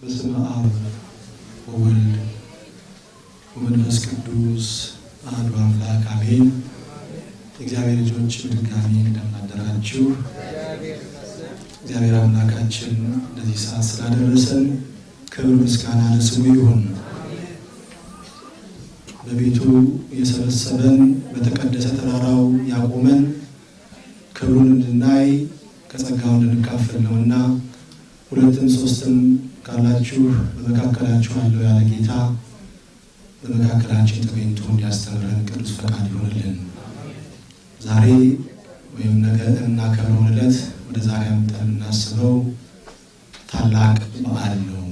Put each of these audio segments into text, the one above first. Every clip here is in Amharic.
በስመ አብ ወወልድ ወመንፈስ ቅዱስ አሐዱ አምላክ አሜን። የእግዚአብሔር ልጆች በድጋሚ እንደምን አደራችሁ? እግዚአብሔር አምላካችን እንደዚህ ሰዓት ስላደረሰን ክብር ምስጋና ለስሙ ይሁን። በቤቱ የሰበሰበን በተቀደሰ ተራራው ያቆመን ክብሩን እንድናይ ከጸጋው እንድንካፈል ነውና ሁለትም ሶስትም ካላችሁ በመካከላችሁ አለው ያለ ጌታ በመካከላችን ተገኝቶ እንዲያስተምረን ቅዱስ ፈቃድ ይሆንልን። ዛሬ ወይም ነገ እናከብረውን ዕለት ወደ ዛሬ አምጠን የምናስበው ታላቅ በዓል ነው።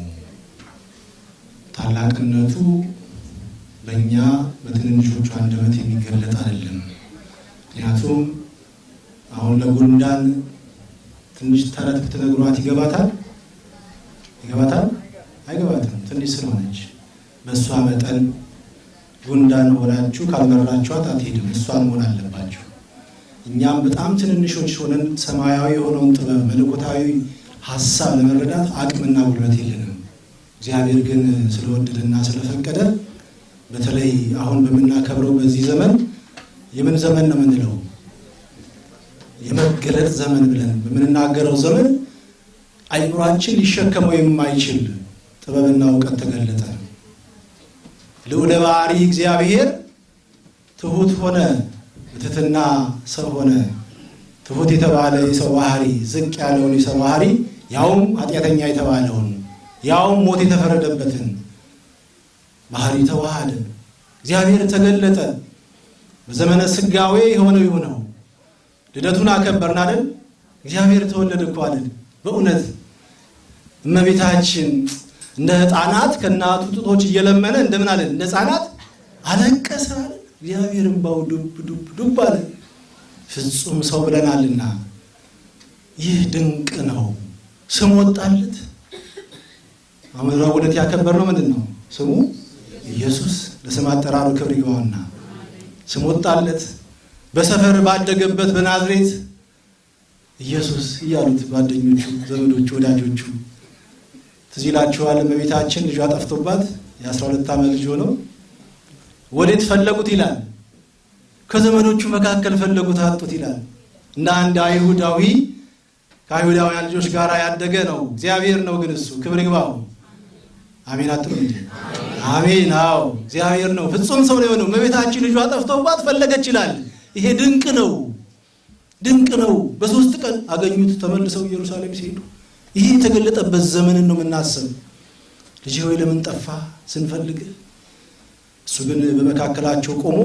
ታላቅነቱ በእኛ በትንንሾቹ አንደበት የሚገለጥ አይደለም። ምክንያቱም አሁን ለጉንዳን ትንሽ ተረት ብትነግሯት ይገባታል ይገባታል? አይገባትም። ትንሽ ስለሆነች በእሷ መጠን ጉንዳን ሆናችሁ ካልመራችኋት አትሄድም። እሷን መሆን አለባችሁ። እኛም በጣም ትንንሾች ሆነን ሰማያዊ የሆነውን ጥበብ መለኮታዊ ሀሳብ ለመረዳት አቅምና ጉልበት የለንም። እግዚአብሔር ግን ስለወደደና ስለፈቀደ በተለይ አሁን በምናከብረው በዚህ ዘመን የምን ዘመን ነው የምንለው? የመገለጥ ዘመን ብለን በምንናገረው ዘመን አይምሯችን ሊሸከመው የማይችል ጥበብና እውቀት ተገለጠ። ልዑለ ባሕሪ እግዚአብሔር ትሑት ሆነ፣ በትሕትና ሰው ሆነ። ትሑት የተባለ የሰው ባህሪ ዝቅ ያለውን የሰው ባህሪ ያውም ኃጢአተኛ የተባለውን ያውም ሞት የተፈረደበትን ባህሪ ተዋሃደ። እግዚአብሔር ተገለጠ። በዘመነ ስጋዌ የሆነው የሆነው ልደቱን አከበርን አይደል? እግዚአብሔር ተወለደ እኮ አይደል? በእውነት እመቤታችን እንደ ሕፃናት ከእናቱ ጡቶች እየለመነ እንደምን አለ? እንደ ሕፃናት አለቀሰ አለ። እግዚአብሔር እምባው ዱብ ዱብ ዱብ አለ። ፍጹም ሰው ብለናልና ይህ ድንቅ ነው። ስም ወጣለት። አሁን ረቡዕ ያከበርነው ምንድን ነው? ስሙ ኢየሱስ። ለስም አጠራሩ ክብር ይግባውና ስም ወጣለት። በሰፈር ባደገበት በናዝሬት ኢየሱስ እያሉት ጓደኞቹ፣ ዘመዶቹ፣ ወዳጆቹ ትዝ ይላችኋል። እመቤታችን ልጇ ጠፍቶባት የአስራ ሁለት ዓመት ልጅ ሆነው ወዴት ፈለጉት ይላል። ከዘመዶቹ መካከል ፈለጉት አጡት ይላል። እንደ አንድ አይሁዳዊ ከአይሁዳውያን ልጆች ጋር ያደገ ነው። እግዚአብሔር ነው ግን እሱ ክብር ይግባው። አሜን አጥሩ እንዴ? አሜን። አዎ እግዚአብሔር ነው። ፍጹም ሰው ነው የሆነው። እመቤታችን ልጇ ጠፍቶባት ፈለገች ይላል። ይሄ ድንቅ ነው፣ ድንቅ ነው። በሶስት ቀን አገኙት። ተመልሰው ኢየሩሳሌም ሲሄዱ ይሄ የተገለጠበት ዘመንን ነው የምናስብ። ልጅ ሆይ ለምን ጠፋ ስንፈልግ፣ እሱ ግን በመካከላቸው ቆሞ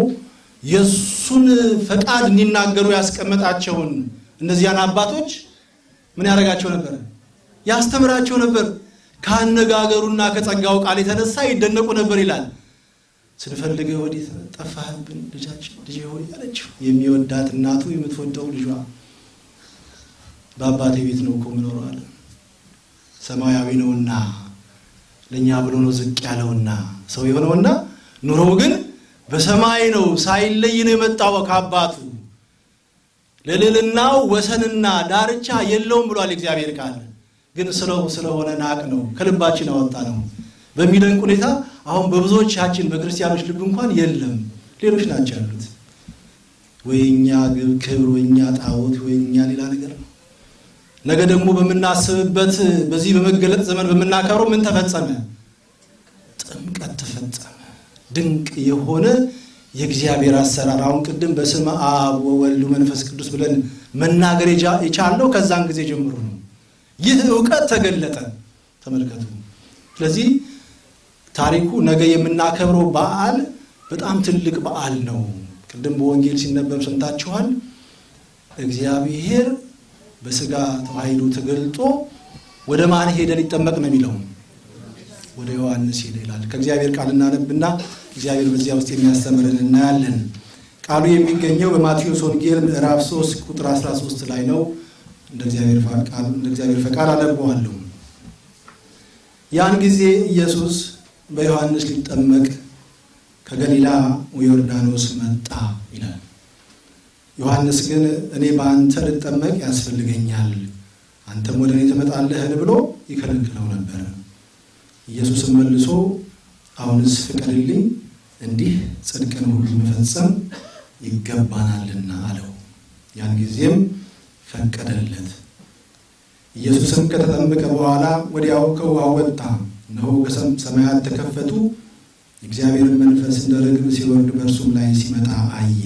የእሱን ፈቃድ እንዲናገሩ ያስቀመጣቸውን እነዚያን አባቶች ምን ያደርጋቸው ነበር? ያስተምራቸው ነበር። ከአነጋገሩና ከጸጋው ቃል የተነሳ ይደነቁ ነበር ይላል። ስንፈልግ ወዴት ጠፋህብን ልጃችን ልጅ ሆይ አለችው። የሚወዳት እናቱ የምትወደው ልጇ በአባቴ ቤት ነው እኮ ምኖረው ሰማያዊ ነውና ለእኛ ብሎ ነው ዝቅ ያለውና ሰው የሆነውና ኑሮው ግን በሰማይ ነው። ሳይለይ ነው የመጣው ከአባቱ ለልዕልናው ወሰንና ዳርቻ የለውም ብሏል እግዚአብሔር ቃል። ግን ስለው ስለሆነ ናቅ ነው ከልባችን አወጣ ነው በሚደንቅ ሁኔታ አሁን በብዙዎቻችን በክርስቲያኖች ልብ እንኳን የለም፣ ሌሎች ናቸው ያሉት። ወይኛ ክብር፣ ወይኛ ጣዖት፣ ወይኛ ሌላ ነገር ነው። ነገ ደግሞ በምናስብበት በዚህ በመገለጥ ዘመን በምናከብረው ምን ተፈጸመ? ጥምቀት ተፈጸመ። ድንቅ የሆነ የእግዚአብሔር አሰራር። አሁን ቅድም በስመ አብ ወወልድ መንፈስ ቅዱስ ብለን መናገር የቻለው ከዛን ጊዜ ጀምሮ ነው። ይህ እውቀት ተገለጠ። ተመልከቱ። ስለዚህ ታሪኩ ነገ የምናከብረው በዓል በጣም ትልቅ በዓል ነው። ቅድም በወንጌል ሲነበብ ሰምታችኋል። እግዚአብሔር በስጋ ተዋሂዶ ተገልጦ ወደ ማን ሄደ ሊጠመቅ ነው የሚለው? ወደ ዮሐንስ ሄደ ይላል። ከእግዚአብሔር ቃል እናነብና እግዚአብሔር በዚያ ውስጥ የሚያስተምርን እናያለን። ቃሉ የሚገኘው በማቴዎስ ወንጌል ምዕራፍ 3 ቁጥር 13 ላይ ነው። እንደ እግዚአብሔር ፈቃድ አነበዋለሁ። ያን ጊዜ ኢየሱስ በዮሐንስ ሊጠመቅ ከገሊላ ዮርዳኖስ መጣ ይላል። ዮሐንስ ግን እኔ በአንተ ልጠመቅ ያስፈልገኛል፣ አንተም ወደ እኔ ትመጣለህን ብሎ ይከለክለው ነበር። ኢየሱስም መልሶ አሁንስ ፍቀድልኝ፣ እንዲህ ጽድቅን ሁሉ መፈጸም ይገባናልና አለው። ያን ጊዜም ፈቀደለት። ኢየሱስም ከተጠመቀ በኋላ ወዲያው ከውሃ ወጣ። እነሆ ሰማያት ተከፈቱ፣ የእግዚአብሔርን መንፈስ እንደ ርግብ ሲወርድ በእርሱም ላይ ሲመጣ አየ።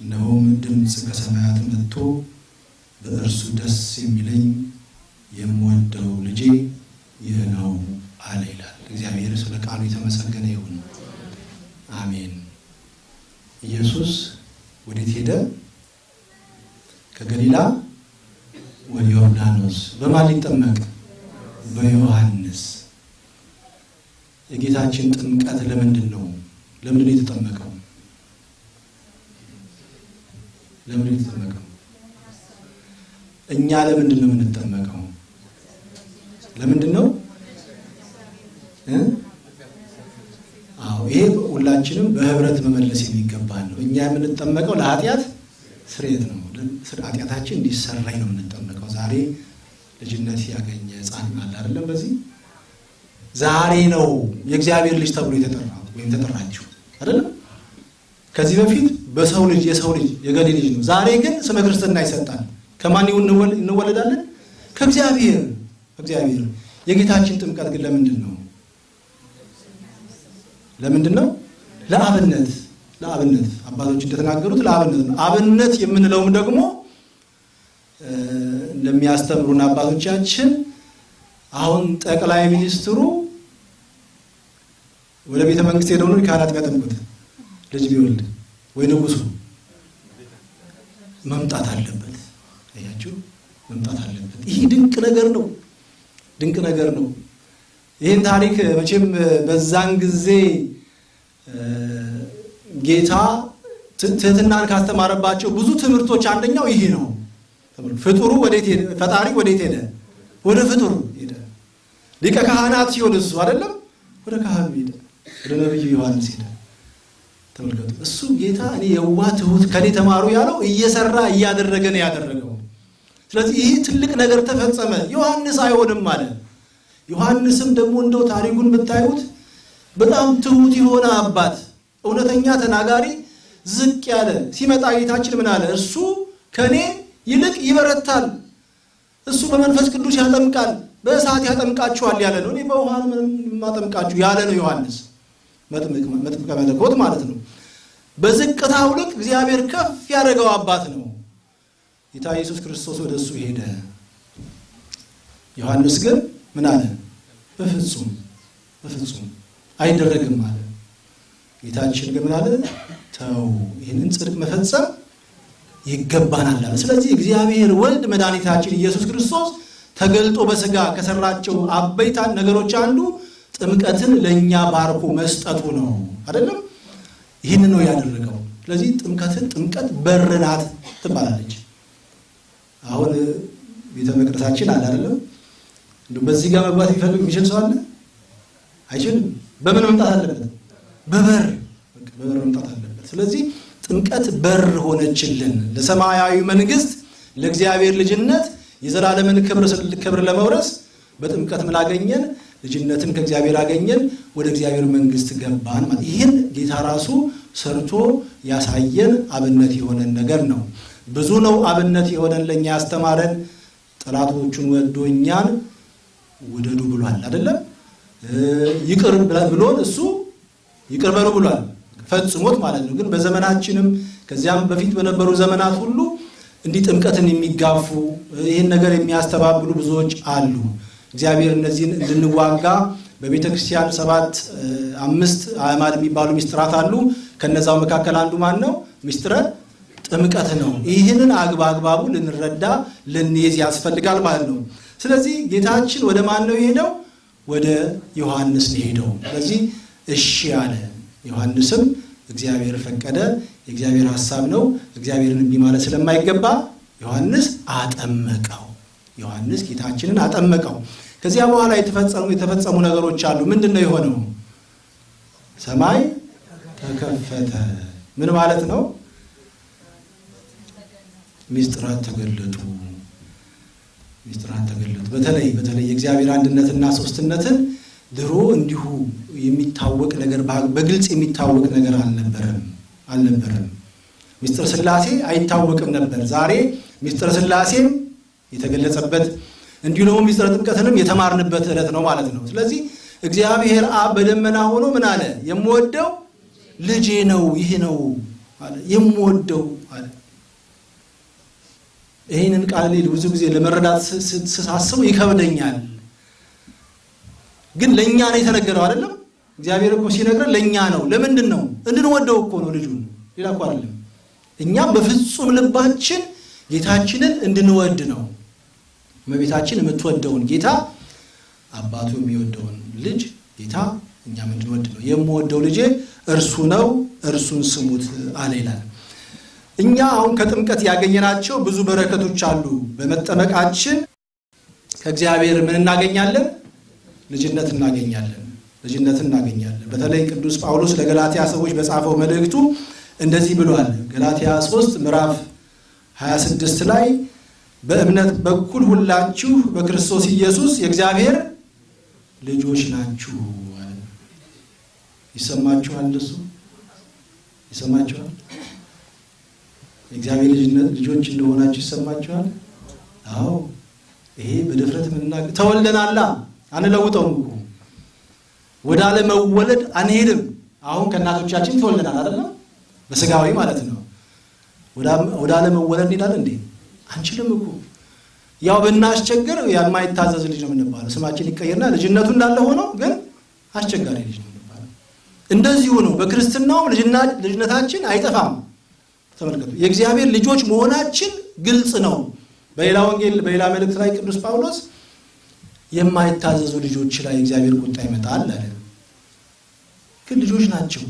እነሆም ድምፅ ከሰማያት መጥቶ በእርሱ ደስ የሚለኝ የምወደው ልጄ ይህ ነው አለ ይላል። እግዚአብሔር ስለ ቃሉ የተመሰገነ ይሁን። አሜን። ኢየሱስ ወዴት ሄደ? ከገሊላ ወደ ዮርዳኖስ። በማን ሊጠመቅ? በዮሐንስ። የጌታችን ጥምቀት ለምንድን ነው? ለምንድን ነው የተጠመቀው? ለምንድን ነው የተጠመቀው? እኛ ለምንድን ነው የምንጠመቀው? ለምንድን ነው? አዎ ይሄ ሁላችንም በህብረት መመለስ የሚገባን ነው። እኛ የምንጠመቀው ለኃጢአት ስርየት ነው። ኃጢአታችን እንዲሰራኝ ነው የምንጠመቀው። ዛሬ ልጅነት ያገኘ ሕፃን አለ አይደለም? በዚህ ዛሬ ነው የእግዚአብሔር ልጅ ተብሎ የተጠራው ወይም ተጠራችሁ አይደለም? ከዚህ በፊት በሰው ልጅ የሰው ልጅ የገሌ ልጅ ነው። ዛሬ ግን ስመ ክርስትና ይሰጣል። ከማን እንወለዳለን? ከእግዚአብሔር እግዚአብሔር። የጌታችን ጥምቀት ግን ለምንድን ነው? ለምንድን ነው? ለአብነት ለአብነት አባቶች እንደተናገሩት ለአብነት ነው። አብነት የምንለውም ደግሞ እንደሚያስተምሩን አባቶቻችን አሁን ጠቅላይ ሚኒስትሩ ወደ ቤተ መንግስት ሄደው ነው ካህናት የሚያጠምቁት ልጅ ቢወልድ ወይ ንጉሱ መምጣት አለበት። አያችሁ፣ መምጣት አለበት። ይህ ድንቅ ነገር ነው። ድንቅ ነገር ነው። ይህን ታሪክ መቼም በዛን ጊዜ ጌታ ትህትናን ካስተማረባቸው ብዙ ትምህርቶች አንደኛው ይህ ነው። ፍጡሩ ወዴት ሄደ? ፈጣሪ ወዴት ሄደ? ወደ ፍጡር ሄደ። ሊቀ ካህናት ሲሆን እሱ አይደለም ወደ ካህኑ ሄደ፣ ወደ ነቢዩ ዮሐንስ ሄደ። ተመልከቱ። እሱ ጌታ እኔ የዋህ ትሁት ከኔ ተማሩ ያለው እየሰራ እያደረገ ነው ያደረገው። ስለዚህ ይህ ትልቅ ነገር ተፈጸመ። ዮሐንስ አይሆንም አለ። ዮሐንስም ደግሞ እንደው ታሪኩን ብታዩት በጣም ትሁት የሆነ አባት፣ እውነተኛ ተናጋሪ፣ ዝቅ ያለ ሲመጣ ጌታችን ምን አለ? እርሱ ከኔ ይልቅ ይበረታል፣ እሱ በመንፈስ ቅዱስ ያጠምቃል፣ በእሳት ያጠምቃችኋል ያለ ነው። እኔ በውሃ የማጠምቃችሁ ያለ ነው ዮሐንስ መጥምቀ መለኮት ማለት ነው። በዝቅታው ልክ እግዚአብሔር ከፍ ያደረገው አባት ነው። ጌታ ኢየሱስ ክርስቶስ ወደ እሱ ሄደ። ዮሐንስ ግን ምን አለ? በፍጹም በፍጹም አይደረግም አለ። ጌታችን ግን ምን አለ? ተው ይህንን ጽድቅ መፈጸም ይገባናል አለ። ስለዚህ እግዚአብሔር ወልድ መድኃኒታችን ኢየሱስ ክርስቶስ ተገልጦ በሥጋ ከሰራቸው አበይታ ነገሮች አንዱ ጥምቀትን ለእኛ ባርኮ መስጠቱ ነው። አይደለም? ይህን ነው ያደረገው። ስለዚህ ጥምቀትን ጥምቀት በር ናት ትባላለች። አሁን ቤተ መቅደሳችን አለ አይደለም? በዚህ ጋር መግባት የሚፈልግ የሚችል ሰው አለ? አይችልም። በምን መምጣት አለበት? በበር በበር መምጣት አለበት። ስለዚህ ጥምቀት በር ሆነችልን ለሰማያዊ መንግስት፣ ለእግዚአብሔር ልጅነት የዘላለምን ክብር ለመውረስ በጥምቀት ምን አገኘን? ልጅነትን ከእግዚአብሔር አገኘን፣ ወደ እግዚአብሔር መንግስት ገባን ማለት ይህን ጌታ ራሱ ሰርቶ ያሳየን አብነት የሆነን ነገር ነው። ብዙ ነው አብነት የሆነን ለእኛ ያስተማረን። ጠላቶቹን ወዶ እኛን ውደዱ ብሏል አይደለም? ይቅር ብሎን እሱ ይቅር በሉ ብሏል ፈጽሞት ማለት ነው። ግን በዘመናችንም ከዚያም በፊት በነበሩ ዘመናት ሁሉ እንዲህ ጥምቀትን የሚጋፉ ይህን ነገር የሚያስተባብሉ ብዙዎች አሉ። እግዚአብሔር እነዚህን እንድንዋጋ በቤተ ክርስቲያን ሰባት አምስት አዕማድ የሚባሉ ሚስጥራት አሉ። ከነዛው መካከል አንዱ ማን ነው? ሚስጥረ ጥምቀት ነው። ይህንን አግባቡ ልንረዳ ልንይዝ ያስፈልጋል ማለት ነው። ስለዚህ ጌታችን ወደ ማን ነው የሄደው? ወደ ዮሐንስ ነው የሄደው። ስለዚህ እሺ አለ። ዮሐንስም እግዚአብሔር ፈቀደ፣ የእግዚአብሔር ሐሳብ ነው። እግዚአብሔርን እምቢ ማለት ስለማይገባ ዮሐንስ አጠመቀው። ዮሐንስ ጌታችንን አጠመቀው። ከዚያ በኋላ የተፈጸሙ የተፈጸሙ ነገሮች አሉ። ምንድን ነው የሆነው? ሰማይ ተከፈተ። ምን ማለት ነው? ሚስጥራት ተገለጡ። ሚስጥራት ተገለጡ። በተለይ በተለይ የእግዚአብሔር አንድነትና ሶስትነትን ድሮ እንዲሁ የሚታወቅ ነገር በግልጽ የሚታወቅ ነገር አልነበረም አልነበረም። ምስጢረ ሥላሴ አይታወቅም ነበር። ዛሬ ምስጢረ ሥላሴም የተገለጸበት እንዲሁ ደግሞ ምስጢረ ጥምቀትንም የተማርንበት ዕለት ነው ማለት ነው። ስለዚህ እግዚአብሔር አብ በደመና ሆኖ ምን አለ? የምወደው ልጄ ነው ይህ ነው አለ። የምወደው አለ። ይህንን ቃል ብዙ ጊዜ ለመረዳት ስሳስበው ይከብደኛል። ግን ለእኛ ነው የተነገረው አይደለም። እግዚአብሔር እኮ ሲነግረን ለእኛ ነው። ለምንድን ነው? እንድንወደው እኮ ነው ልጁን፣ ሌላ እኮ አይደለም። እኛም በፍጹም ልባችን ጌታችንን እንድንወድ ነው። እመቤታችን የምትወደውን ጌታ አባቱ የሚወደውን ልጅ ጌታ እኛም እንድንወድ ነው። የምወደው ልጄ እርሱ ነው፣ እርሱን ስሙት አለ ይላል። እኛ አሁን ከጥምቀት ያገኘናቸው ብዙ በረከቶች አሉ። በመጠመቃችን ከእግዚአብሔር ምን እናገኛለን? ልጅነት እናገኛለን። ልጅነት እናገኛለን። በተለይ ቅዱስ ጳውሎስ ለገላትያ ሰዎች በጻፈው መልእክቱ እንደዚህ ብሏል። ገላትያ 3 ምዕራፍ 26 ላይ በእምነት በኩል ሁላችሁ በክርስቶስ ኢየሱስ የእግዚአብሔር ልጆች ናችሁ ይሰማችኋል? እንደሱ ይሰማችኋል? የእግዚአብሔር ልጆች እንደሆናችሁ ይሰማችኋል? አዎ ይሄ በድፍረት ምናገር ተወልደናላ አንለውጠውም እኮ ወደ አለመወለድ አንሄድም። አሁን ከእናቶቻችን ተወልደናል አይደለም? በስጋዊ ማለት ነው። ወደ አለመወለድ እንሄዳለን እንዴ? አንችልም እኮ ያው ብናስቸግር የማይታዘዝ ልጅ ነው የምንባለው። ስማችን ይቀየርና ልጅነቱ እንዳለ ሆኖ ግን አስቸጋሪ ልጅ ነው የምንባለው። እንደዚሁ ነው በክርስትናውም ልጅነታችን አይጠፋም። ተመልከቱ፣ የእግዚአብሔር ልጆች መሆናችን ግልጽ ነው። በሌላ ወንጌል በሌላ መልእክት ላይ ቅዱስ ጳውሎስ የማይታዘዙ ልጆች ላይ እግዚአብሔር ቁጣ ይመጣል አለ። ግን ልጆች ናቸው።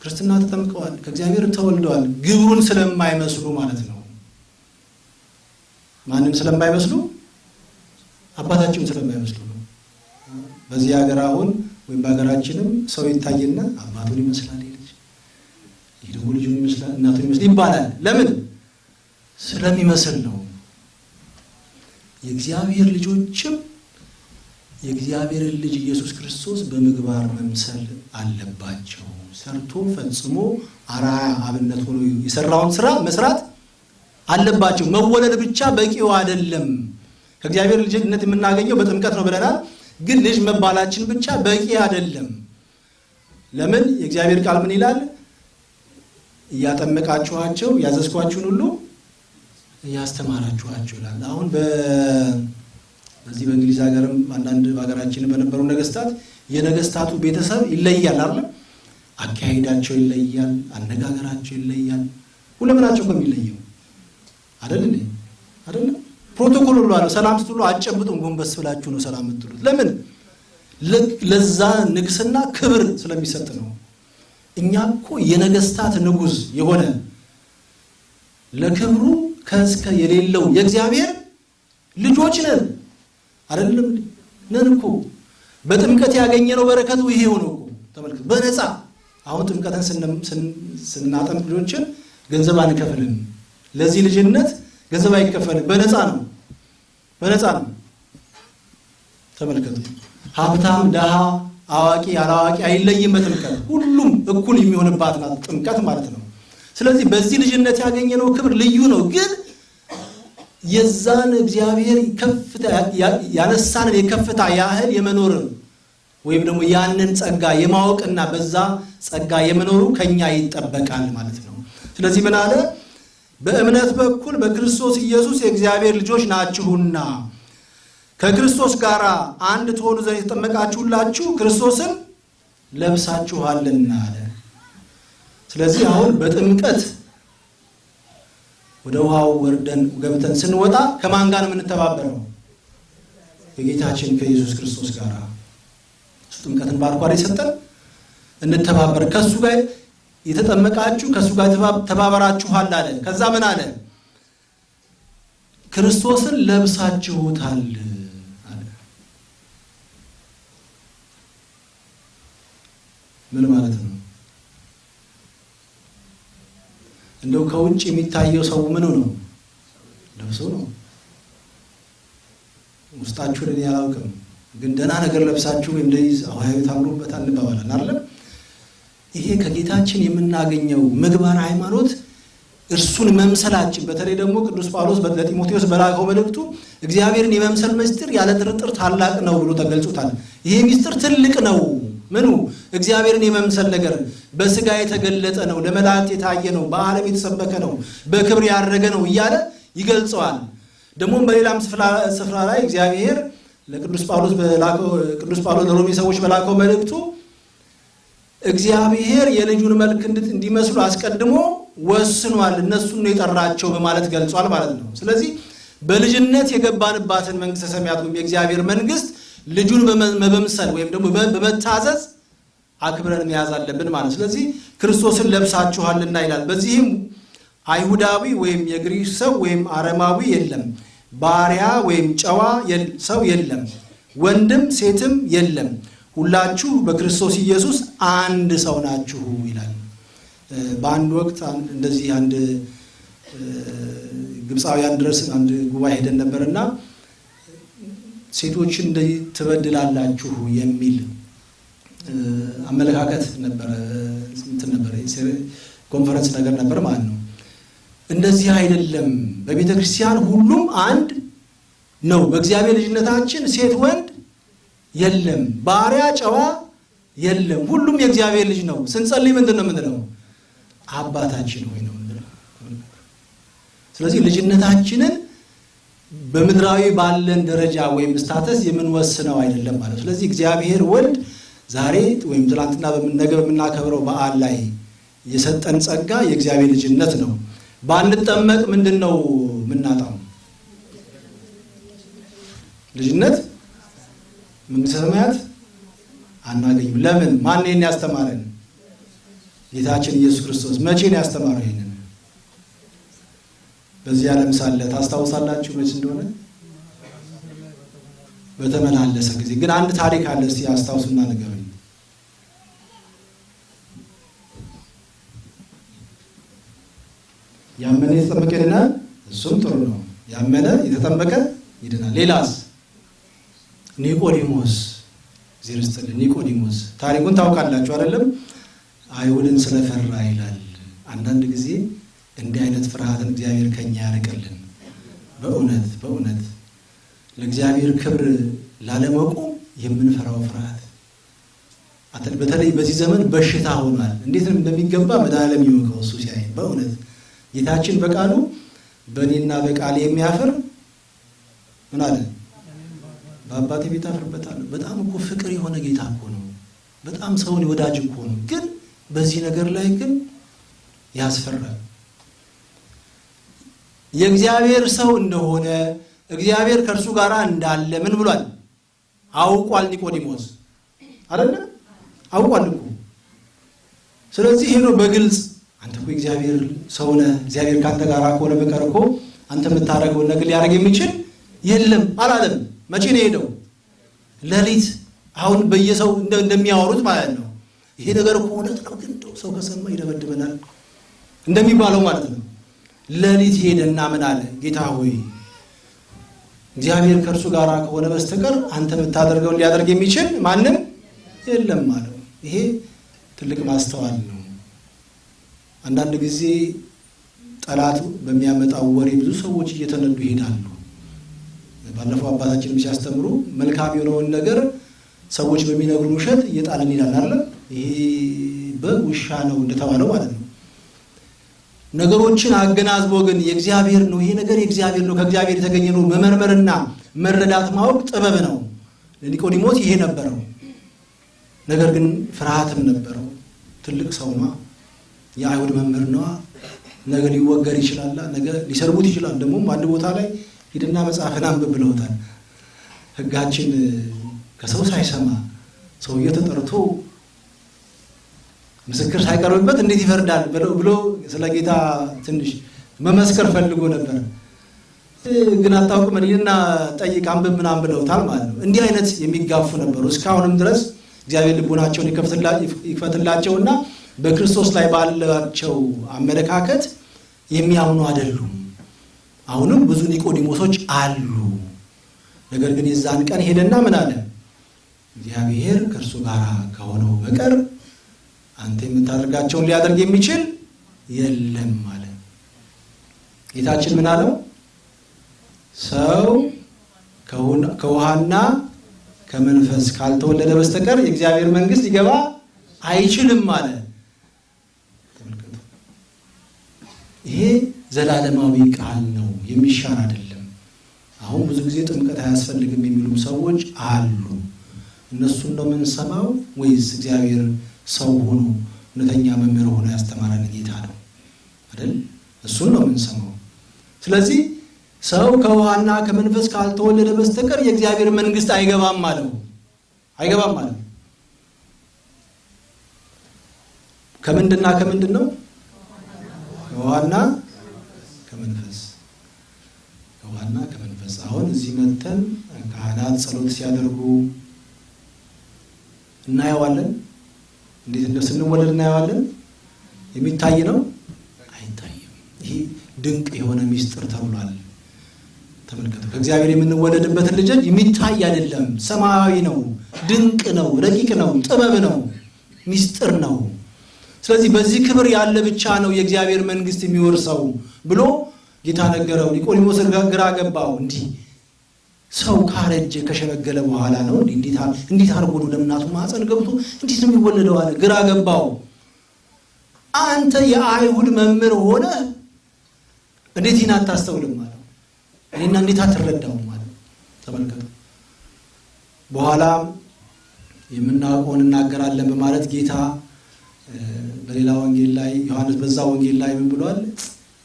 ክርስትና ተጠምቀዋል፣ ከእግዚአብሔር ተወልደዋል። ግብሩን ስለማይመስሉ ማለት ነው። ማንም ስለማይመስሉ አባታቸውን ስለማይመስሉ ነው። በዚህ ሀገር አሁን ወይም በሀገራችንም ሰው ይታይና አባቱን ይመስላል ልጅ ይህ ደግሞ ልጁን ይመስላል እናቱን ይመስላል ይባላል። ለምን? ስለሚመስል ነው። የእግዚአብሔር ልጆችም የእግዚአብሔርን ልጅ ኢየሱስ ክርስቶስ በምግባር መምሰል አለባቸው። ሰርቶ ፈጽሞ አርአያ አብነት ሆኖ የሰራውን ስራ መስራት አለባቸው። መወለድ ብቻ በቂው አይደለም። ከእግዚአብሔር ልጅነት የምናገኘው በጥምቀት ነው ብለናል። ግን ልጅ መባላችን ብቻ በቂ አይደለም። ለምን? የእግዚአብሔር ቃል ምን ይላል? እያጠመቃችኋቸው ያዘዝኳችሁን ሁሉ እያስተማራችኋቸው ይላል። አሁን በዚህ በእንግሊዝ ሀገርም አንዳንድ በሀገራችን በነበሩ ነገስታት የነገስታቱ ቤተሰብ ይለያል አይደል? አካሄዳቸው ይለያል፣ አነጋገራቸው ይለያል። ሁለምናቸው እኮ የሚለየው አይደል እንዴ? አይደለም ፕሮቶኮል ሁሉ አለው። ሰላም ስትሉ አጨብጡም፣ ጎንበስ ብላችሁ ነው ሰላም የምትሉት። ለምን? ለዛ ንግስና ክብር ስለሚሰጥ ነው። እኛ እኮ የነገስታት ንጉሥ የሆነ ለክብሩ ከእስከ የሌለው የእግዚአብሔር ልጆች ነን። አይደለም ነን እኮ በጥምቀት ያገኘነው በረከቱ ይሄው ነው እኮ ተመልከቱ። በነፃ አሁን ጥምቀትን ስናጠምቅ ልጆችን ገንዘብ አንከፍልም። ለዚህ ልጅነት ገንዘብ አይከፈልም። በነፃ ነው፣ በነፃ ነው። ተመልከቱ። ሀብታም፣ ደሃ፣ አዋቂ፣ አላዋቂ አይለይም በጥምቀት ሁሉም እኩል የሚሆንባት ናት ጥምቀት ማለት ነው። ስለዚህ በዚህ ልጅነት ያገኘነው ክብር ልዩ ነው። ግን የዛን እግዚአብሔር ያነሳንን የከፍታ ያህል የመኖር ወይም ደግሞ ያንን ጸጋ የማወቅና በዛ ጸጋ የመኖሩ ከኛ ይጠበቃል ማለት ነው። ስለዚህ ምን አለ? በእምነት በኩል በክርስቶስ ኢየሱስ የእግዚአብሔር ልጆች ናችሁና ከክርስቶስ ጋር አንድ ትሆኑ ዘንድ የተጠመቃችሁላችሁ ክርስቶስን ለብሳችኋልና አለ። ስለዚህ አሁን በጥምቀት ወደ ውሃው ወርደን ገብተን ስንወጣ ከማን ጋር ነው የምንተባበረው? ከጌታችን ከኢየሱስ ክርስቶስ ጋር እሱ ጥምቀትን ባርኳር የሰጠን እንተባበር። ከእሱ ጋር የተጠመቃችሁ ከእሱ ጋር ተባበራችኋል አለ። ከዛ ምን አለ? ክርስቶስን ለብሳችሁታል አለ። ምን ማለት ነው? እንደው ከውጭ የሚታየው ሰው ምኑ ነው? ልብሱ ነው። ውስጣችሁን እኔ አላውቅም። ግን ደህና ነገር ለብሳችሁ ወይም እንደዚህ አዋያዊ ታምሩበታል እንባባለን አይደለም። ይሄ ከጌታችን የምናገኘው ምግባር ሃይማኖት እርሱን መምሰላችን በተለይ ደግሞ ቅዱስ ጳውሎስ ለጢሞቴዎስ በላከው መልእክቱ እግዚአብሔርን የመምሰል ምስጢር ያለ ጥርጥር ታላቅ ነው ብሎ ተገልጾታል። ይሄ ምስጢር ትልቅ ነው። ምኑ እግዚአብሔርን የመምሰል ነገር በስጋ የተገለጠ ነው፣ ለመላእክት የታየ ነው፣ በዓለም የተሰበከ ነው፣ በክብር ያረገ ነው እያለ ይገልጸዋል። ደግሞም በሌላም ስፍራ ላይ እግዚአብሔር ለቅዱስ ጳውሎስ ቅዱስ ጳውሎስ ለሮሜ ሰዎች በላከው መልእክቱ እግዚአብሔር የልጁን መልክ እንዲመስሉ አስቀድሞ ወስኗል፣ እነሱን ነው የጠራቸው በማለት ገልጿል ማለት ነው። ስለዚህ በልጅነት የገባንባትን መንግስተ ሰማያት ወይም የእግዚአብሔር መንግስት ልጁን በመምሰል ወይም ደግሞ በመታዘዝ አክብረን መያዝ አለብን ማለት ስለዚህ ክርስቶስን ለብሳችኋልና ይላል። በዚህም አይሁዳዊ ወይም የግሪክ ሰው ወይም አረማዊ የለም፣ ባሪያ ወይም ጨዋ ሰው የለም፣ ወንድም ሴትም የለም፣ ሁላችሁ በክርስቶስ ኢየሱስ አንድ ሰው ናችሁ ይላል። በአንድ ወቅት እንደዚህ አንድ ግብፃውያን ድረስ አንድ ጉባኤ ሄደን ነበርና ሴቶችን እንደዚህ ትበድላላችሁ የሚል አመለካከት ነበረ። እንትን ነበረ ኮንፈረንስ ነገር ነበር ማለት ነው። እንደዚህ አይደለም። በቤተ ክርስቲያን ሁሉም አንድ ነው። በእግዚአብሔር ልጅነታችን ሴት ወንድ የለም፣ ባሪያ ጨዋ የለም። ሁሉም የእግዚአብሔር ልጅ ነው። ስንጸልይ ምንድን ነው የምንለው? አባታችን ሆይ ነው ስለዚህ ልጅነታችንን በምድራዊ ባለን ደረጃ ወይም ስታተስ የምንወስነው አይደለም ማለት። ስለዚህ እግዚአብሔር ወልድ ዛሬ ወይም ትናንትና ነገ በምናከብረው በዓል ላይ የሰጠን ጸጋ የእግዚአብሔር ልጅነት ነው። ባንጠመቅ ምንድን ነው የምናጣው? ልጅነት መንግስተ ሰማያት አናገኝም። ለምን? ማን ይህን ያስተማረን? ጌታችን ኢየሱስ ክርስቶስ። መቼ ነው ያስተማረው ይህንን? በዚህ ዓለም ሳለ ታስታውሳላችሁ መች እንደሆነ በተመላለሰ ጊዜ። ግን አንድ ታሪክ አለ። እስቲ አስታውሱና ንገሩኝ። ያመነ የተጠመቀ ይድናል። እሱም ጥሩ ነው። ያመነ የተጠመቀ ይድናል። ሌላስ? ኒቆዲሞስ ይስጥልኝ። ኒቆዲሞስ ታሪኩን ታውቃላችሁ አይደለም? አይሁድን ስለፈራ ይላል። አንዳንድ ጊዜ እንዲህ አይነት ፍርሃትን እግዚአብሔር ከኛ ያርቅልን። በእውነት በእውነት ለእግዚአብሔር ክብር ላለመቆም የምንፈራው ፍርሃት በተለይ በዚህ ዘመን በሽታ ሆኗል። እንዴት እንደሚገባ መድኃኔዓለም ይወቀው እሱ ሲያይ በእውነት ጌታችን በቃሉ በእኔና በቃል የሚያፍር ምን አለ? በአባቴ ቤት አፍርበታለሁ። በጣም እኮ ፍቅር የሆነ ጌታ እኮ ነው። በጣም ሰውን ወዳጅ እኮ ነው። ግን በዚህ ነገር ላይ ግን ያስፈራል። የእግዚአብሔር ሰው እንደሆነ እግዚአብሔር ከእርሱ ጋር እንዳለ ምን ብሏል? አውቋል። ኒቆዲሞስ አይደለ? አውቋል እኮ። ስለዚህ ሄዶ በግልጽ አንተ እኮ እግዚአብሔር ሰው ነህ፣ እግዚአብሔር ከአንተ ጋር ከሆነ በቀር እኮ አንተ የምታደርገውን ነገር ሊያደርግ የሚችል የለም አላለም። መቼ ነው የሄደው? ሌሊት። አሁን በየሰው እንደሚያወሩት ማለት ነው። ይሄ ነገር እኮ እውነት ነው፣ ግን ሰው ከሰማ ይደበድበናል እንደሚባለው ማለት ነው። ሌሊት ሄደና ምን አለ? ጌታ ሆይ እግዚአብሔር ከእርሱ ጋር ከሆነ በስተቀር አንተ የምታደርገውን ሊያደርግ የሚችል ማንም የለም አለው። ይሄ ትልቅ ማስተዋል ነው። አንዳንድ ጊዜ ጠላት በሚያመጣው ወሬ ብዙ ሰዎች እየተነዱ ይሄዳሉ። ባለፈው አባታችንም ሲያስተምሩ መልካም የሆነውን ነገር ሰዎች በሚነግሩን ውሸት እየጣለን ይላል አለ። ይሄ በግ ነው እንደተባለው ማለት ነው። ነገሮችን አገናዝቦ ግን የእግዚአብሔር ነው ይሄ ነገር የእግዚአብሔር ነው ከእግዚአብሔር የተገኘ ነው መመርመርና መረዳት ማወቅ ጥበብ ነው። ለኒቆዲሞስ ይሄ ነበረው። ነገር ግን ፍርሃትም ነበረው። ትልቅ ሰው የአይሁድ መምህር ነዋ። ነገ ሊወገር ይችላል፣ ነገ ሊሰርቡት ይችላል። ደግሞም አንድ ቦታ ላይ ሂድና መጽሐፍን አንብብ ብለውታል። ሕጋችን ከሰው ሳይሰማ ሰውዬ ተጠርቶ ምስክር ሳይቀርብበት እንዴት ይፈርዳል ብሎ ስለ ጌታ ትንሽ መመስከር ፈልጎ ነበር። ግን አታውቅም እና ጠይቅ አንብብ ምናምን ብለውታል ማለት ነው። እንዲህ አይነት የሚጋፉ ነበሩ። እስካሁንም ድረስ እግዚአብሔር ልቡናቸውን ይክፈትላቸውና በክርስቶስ ላይ ባላቸው አመለካከት የሚያምኑ አይደሉም። አሁንም ብዙ ኒቆዲሞሶች አሉ። ነገር ግን የዛን ቀን ሄደና ምን አለ? እግዚአብሔር ከእርሱ ጋር ከሆነው በቀር አንተ የምታደርጋቸውን ሊያደርግ የሚችል የለም አለ። ጌታችን ምን አለው? ሰው ከውሃና ከመንፈስ ካልተወለደ በስተቀር የእግዚአብሔር መንግሥት ሊገባ አይችልም አለ። ይሄ ዘላለማዊ ቃል ነው፣ የሚሻር አይደለም። አሁን ብዙ ጊዜ ጥምቀት አያስፈልግም የሚሉም ሰዎች አሉ። እነሱን ነው የምንሰማው ወይስ እግዚአብሔር ሰው ሆኖ እውነተኛ መምህር ሆኖ ያስተማረን ጌታ ነው አይደል? እሱን ነው የምንሰማው። ስለዚህ ሰው ከውሃና ከመንፈስ ካልተወለደ በስተቀር የእግዚአብሔር መንግሥት አይገባም አለው። አይገባም ማለት ከምንድና ከምንድን ነው? ከውሃና ከመንፈስ ከውሃና ከመንፈስ። አሁን እዚህ መተን ካህናት ጸሎት ሲያደርጉ እናየዋለን። እንዴት እንደ ስንወለድ እናየዋለን። የሚታይ ነው አይታይም። ይሄ ድንቅ የሆነ ሚስጥር ተብሏል። ተመልከቱ። ከእግዚአብሔር የምንወለድበትን ልጅ የሚታይ አይደለም፣ ሰማያዊ ነው፣ ድንቅ ነው፣ ረቂቅ ነው፣ ጥበብ ነው፣ ሚስጥር ነው። ስለዚህ በዚህ ክብር ያለ ብቻ ነው የእግዚአብሔር መንግሥት የሚወርሰው ብሎ ጌታ ነገረው። ኒቆዲሞስ ግራ ገባው። እንዲህ ሰው ካረጀ ከሸመገለ በኋላ ነው እንዴት አድርጎ ነው ለእናቱ ማኅፀን ገብቶ እንዴት ነው የሚወለደው አለ። ግራ ገባው። አንተ የአይሁድ መምህር ሆነ እንዴት ይህን አታስተውልም አለው። እኔና እንዴት አትረዳውም ማለት ተመልከቱ። በኋላ የምናውቀውን እናገራለን በማለት ጌታ በሌላ ወንጌል ላይ ዮሐንስ በዛ ወንጌል ላይ ምን ብሏል?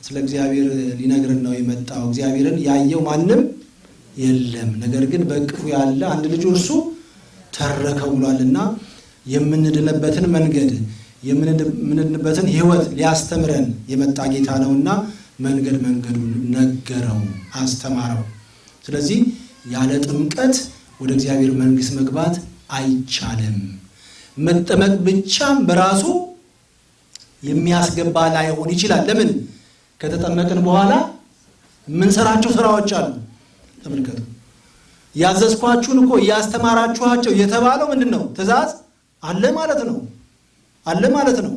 ስለ እግዚአብሔር ሊነግርን ነው የመጣው። እግዚአብሔርን ያየው ማንም የለም፣ ነገር ግን በእቅፉ ያለ አንድ ልጁ እርሱ ተረከው ብሏልና የምንድንበትን መንገድ የምንድንበትን ሕይወት ሊያስተምረን የመጣ ጌታ ነውና መንገድ መንገዱን ነገረው፣ አስተማረው። ስለዚህ ያለ ጥምቀት ወደ እግዚአብሔር መንግሥት መግባት አይቻልም። መጠመቅ ብቻም በራሱ የሚያስገባ ላይሆን ይችላል። ለምን? ከተጠመቅን በኋላ የምንሰራቸው ስራዎች አሉ። ተመልከቱ። ያዘዝኳችሁን እኮ እያስተማራችኋቸው የተባለው ምንድን ነው? ትእዛዝ አለ ማለት ነው። አለ ማለት ነው።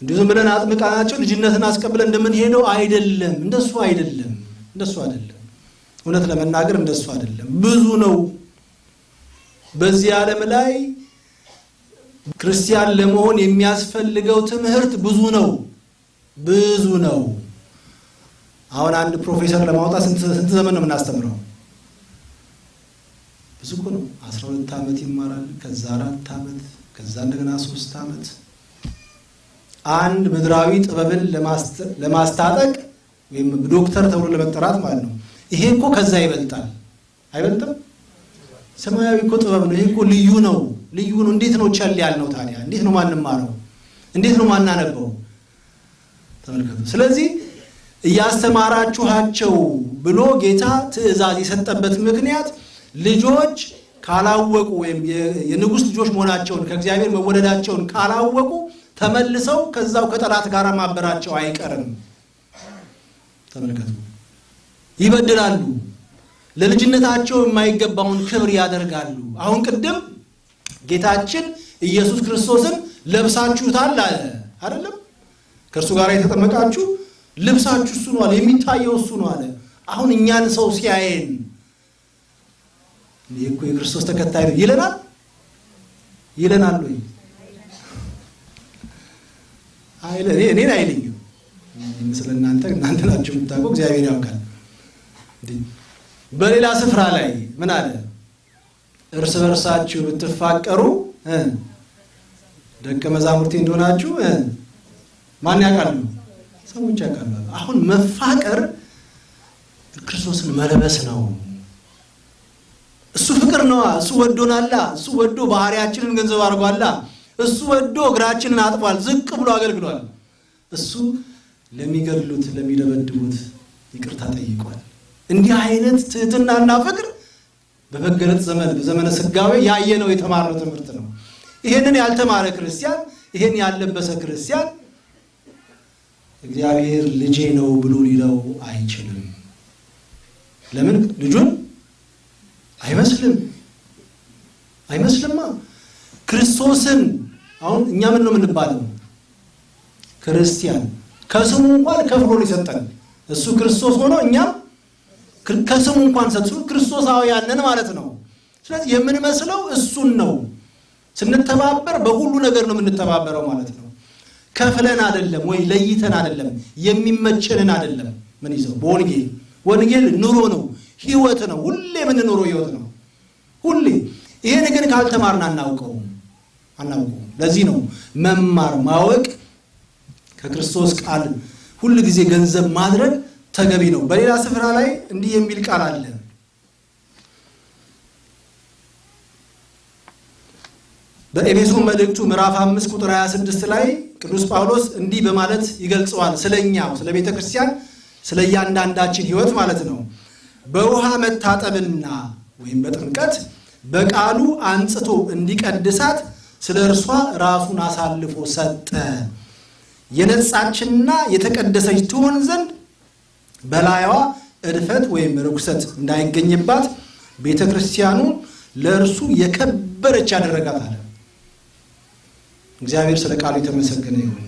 እንዲሁ ዝም ብለን አጥምቃናቸው ልጅነትን አስቀብለን እንደምንሄደው አይደለም። እንደሱ አይደለም። እንደሱ አይደለም። እውነት ለመናገር እንደሱ አይደለም። ብዙ ነው። በዚህ ዓለም ላይ ክርስቲያን ለመሆን የሚያስፈልገው ትምህርት ብዙ ነው። ብዙ ነው። አሁን አንድ ፕሮፌሰር ለማውጣት ስንት ዘመን ነው የምናስተምረው? ብዙ እኮ ነው። አስራ ሁለት ዓመት ይማራል። ከዛ አራት ዓመት ከዛ እንደገና ሶስት ዓመት አንድ ምድራዊ ጥበብን ለማስታጠቅ ወይም ዶክተር ተብሎ ለመጠራት ማለት ነው። ይሄ እኮ ከዛ ይበልጣል። አይበልጥም? ሰማያዊ እኮ ጥበብ ነው። ይሄ እኮ ልዩ ነው። ልዩ ነው። እንዴት ነው ቸል ያልነው ታዲያ? እንዴት ነው ማንማረው? እንዴት ነው ማናነበው? ተመልከቱ። ስለዚህ እያስተማራችኋቸው ብሎ ጌታ ትእዛዝ የሰጠበት ምክንያት ልጆች ካላወቁ ወይም የንጉሥ ልጆች መሆናቸውን ከእግዚአብሔር መወለዳቸውን ካላወቁ ተመልሰው ከዛው ከጠላት ጋር ማበራቸው አይቀርም። ተመልከቱ፣ ይበድላሉ። ለልጅነታቸው የማይገባውን ክብር ያደርጋሉ። አሁን ቅድም ጌታችን ኢየሱስ ክርስቶስን ለብሳችሁታል አለ አይደለም? ከእርሱ ጋር የተጠመቃችሁ ልብሳችሁ እሱ ነው አለ። የሚታየው እሱ ነው አለ። አሁን እኛን ሰው ሲያየን እኮ የክርስቶስ ተከታይ ነው ይለናል ይለናል ወይ? እኔን አይለኝም። ስለ እናንተ እናንተ ናችሁ የምታውቀው፣ እግዚአብሔር ያውቃል። በሌላ ስፍራ ላይ ምን አለ? እርስ በርሳችሁ ብትፋቀሩ ደቀ መዛሙርቴ እንደሆናችሁ ማን ያውቃሉ? ሰዎች ያውቃሉ። አሁን መፋቀር ክርስቶስን መልበስ ነው። እሱ ፍቅር ነዋ። እሱ ወዶናላ። እሱ ወዶ ባህሪያችንን ገንዘብ አድርጓላ። እሱ ወዶ እግራችንን አጥቧል፣ ዝቅ ብሎ አገልግሏል። እሱ ለሚገድሉት ለሚደበድቡት ይቅርታ ጠይቋል። እንዲህ አይነት ትህትናና ፍቅር በመገለጥ ዘመን በዘመነ ስጋዌ ያየነው የተማርነው ትምህርት ነው። ይሄንን ያልተማረ ክርስቲያን፣ ይሄን ያልለበሰ ክርስቲያን እግዚአብሔር ልጄ ነው ብሎ ሊለው አይችልም። ለምን ልጁን አይመስልም አይመስልማ። ክርስቶስን አሁን እኛ ምን ነው የምንባለው? ክርስቲያን ከስሙ እንኳን ከፍሎ ነው የሰጠን። እሱ ክርስቶስ ሆኖ እኛም ከስሙ እንኳን ሰጡ ክርስቶሳውያንን ማለት ነው። ስለዚህ የምንመስለው እሱን ነው። ስንተባበር በሁሉ ነገር ነው የምንተባበረው ማለት ነው። ከፍለን አይደለም ወይ ለይተን አይደለም፣ የሚመቸንን አይደለም። ምን ይዘው በወንጌል ወንጌል ኑሮ ነው፣ ህይወት ነው። ሁሌ የምንኖረው ህይወት ነው። ሁሌ ይሄን ግን ካልተማርን አናውቀውም አናውቀውም። ለዚህ ነው መማር ማወቅ ከክርስቶስ ቃል ሁል ጊዜ ገንዘብ ማድረግ ተገቢ ነው። በሌላ ስፍራ ላይ እንዲህ የሚል ቃል አለ። በኤፌሶን መልእክቱ ምዕራፍ 5 ቁጥር 26 ላይ ቅዱስ ጳውሎስ እንዲህ በማለት ይገልጸዋል። ስለኛው ስለ ቤተ ክርስቲያን ስለ እያንዳንዳችን ህይወት ማለት ነው። በውሃ መታጠብና ወይም በጥምቀት በቃሉ አንጽቶ እንዲቀድሳት ስለ እርሷ ራሱን አሳልፎ ሰጠ። የነጻችና የተቀደሰች ትሆን ዘንድ በላይዋ እድፈት ወይም ርኩሰት እንዳይገኝባት ቤተ ክርስቲያኑ ለእርሱ የከበረች ያደረጋት አለ። እግዚአብሔር ስለ ቃሉ የተመሰገነ ይሁን።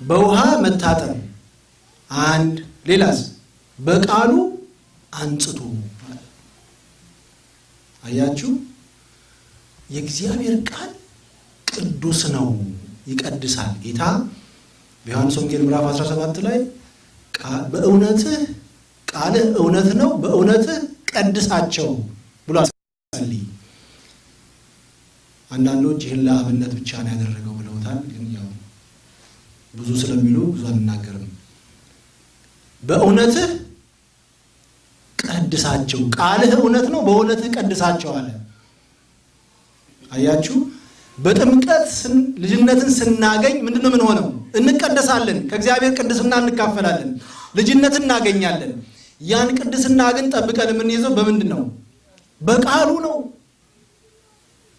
በውሃ መታጠብ አንድ፣ ሌላስ በቃሉ አንጽቶ አያችሁ፣ የእግዚአብሔር ቃል ቅዱስ ነው፣ ይቀድሳል። ጌታ በዮሐንስ ወንጌል ምዕራፍ 17 ላይ በእውነትህ ቃልህ እውነት ነው፣ በእውነትህ ቀድሳቸው ጸልይ። አንዳንዶች ይህን ለአብነት ብቻ ነው ያደረገው ብለውታል። ግን ያው ብዙ ስለሚሉ ብዙ አንናገርም። በእውነትህ ቀድሳቸው፣ ቃልህ እውነት ነው፣ በእውነትህ ቀድሳቸው አለ። አያችሁ፣ በጥምቀት ልጅነትን ስናገኝ ምንድን ነው የምንሆነው? እንቀደሳለን። ከእግዚአብሔር ቅድስና እንካፈላለን፣ ልጅነት እናገኛለን። ያን ቅድስና ግን ጠብቀን የምንይዘው በምንድን ነው? በቃሉ ነው።